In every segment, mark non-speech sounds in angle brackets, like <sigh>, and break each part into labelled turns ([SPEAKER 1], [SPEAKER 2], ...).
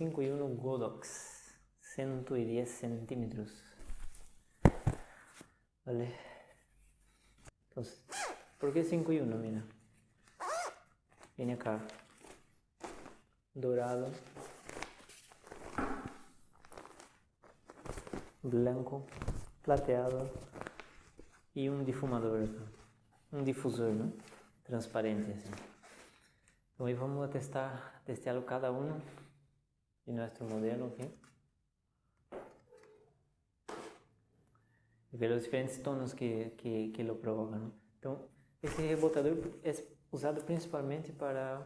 [SPEAKER 1] 5 e 1 Godox, 110 centímetros. Vale. Entonces, ¿por qué 5 y 1? Mira. Viene acá. Dorado. Blanco. Plateado. Y un difumador. Un difusor, ¿no? Transparente así. Hoy vamos a testar, testearlo cada uno de nuestro modelo aqui. E ver os diferentes tonos que, que, que lo provocam. Então, esse rebotador é usado principalmente para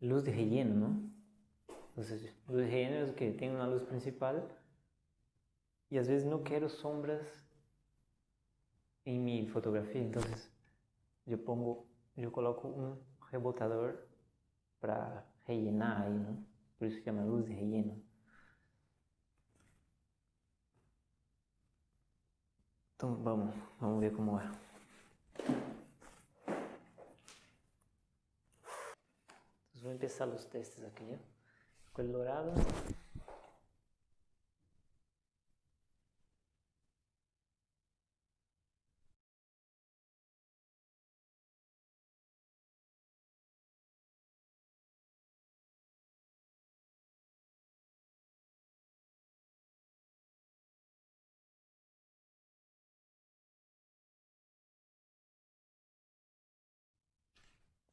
[SPEAKER 1] luz de relleno? Ou seja, luz de relleno o que? Tem uma luz principal e às vezes não quero sombras em minha fotografia, então eu pongo, eu coloco um rebotador para rellenar aí, não? Por isso se chama luz relleno. Então vamos, vamos ver como é. Vamos começar os testes aqui, né? Com o dourado.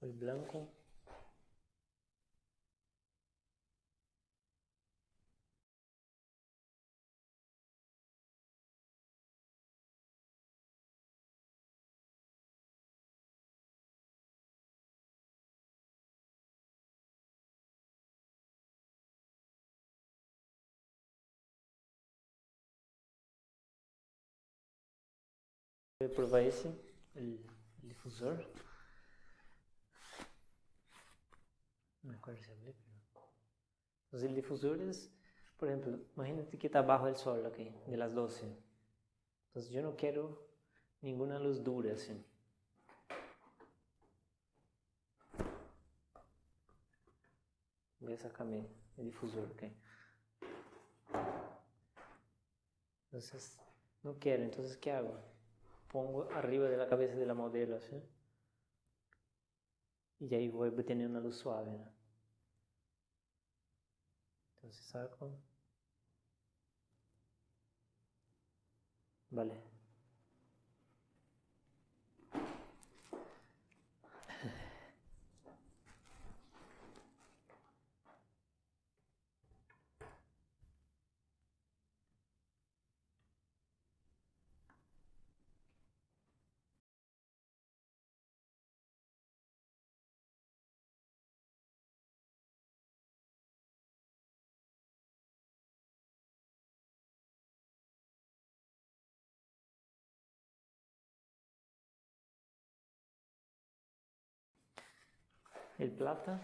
[SPEAKER 1] El blanco Voy a probar ese, difusor. me acuerdo si hablé, pero... Los difusores, por ejemplo, imagínate que está bajo el sol aquí, de las 12. Entonces yo no quiero ninguna luz dura así. Voy a sacarme el difusor aquí. Entonces, no quiero, entonces ¿qué hago? Pongo arriba de la cabeza de la modelo así. Y ahí voy a tener una luz suave. ¿no? Entonces saco. Vale. El plata.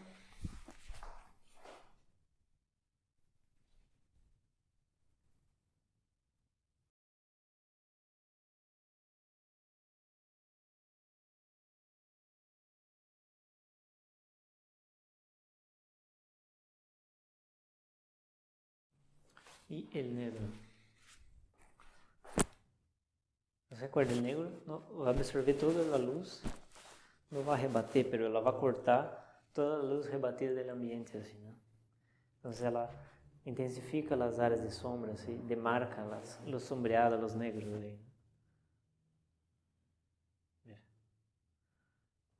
[SPEAKER 1] Y el negro. ¿Se acuerda? El negro no, va a absorber toda la luz não vai rebater, pero ela vai cortar toda a luz rebatida do ambiente, assim, né? Então, ela intensifica as áreas de sombra, assim, demarca as luz sombreada, os negros ali.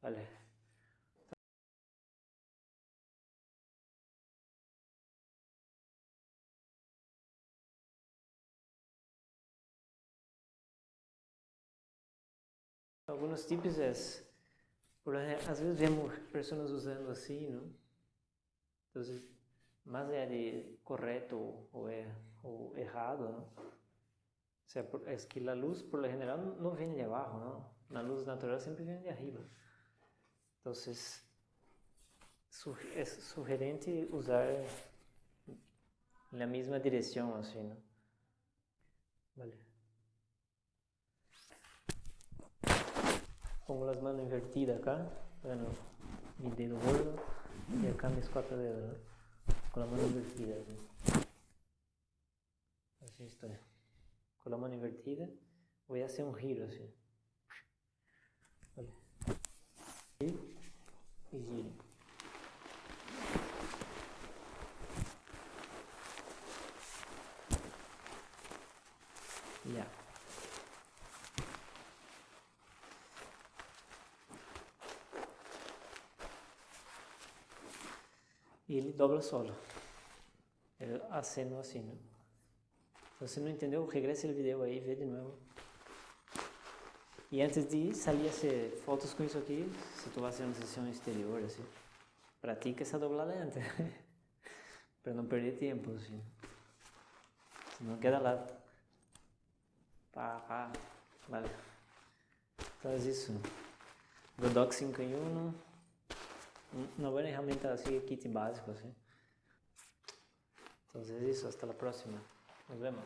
[SPEAKER 1] Vale. Alguns tipos é Por, às vezes vemos pessoas usando assim, não? Então, más allá de correcto o, er, o errado, ¿no? O sea, es que la luz por lo general no viene de abajo, ¿no? La luz natural siempre viene de arriba. Entonces, es sugerente usar la misma dirección, así, ¿no? Vale. Pongo las manos invertidas acá, bueno, mi dedo gordo y acá mis cuatro dedos, con la mano invertida. Así estoy. Con la mano invertida voy a hacer un giro así. Vale. Y, y giro. Ya. E ele dobra solo. Ele acena assim, né? Se você não entendeu, regresse o vídeo aí, vê de novo. E antes de ir, se fotos com isso aqui, se tu vai fazer uma sessão exterior, assim. Pratica essa doblada antes. <laughs> para não perder tempo, assim. Senão queda lá. Pá, pá. Vale. Faz isso. Godox 5 em 1 una buena herramienta así, kit básico, ¿sí? Entonces eso, hasta la próxima. Nos vemos.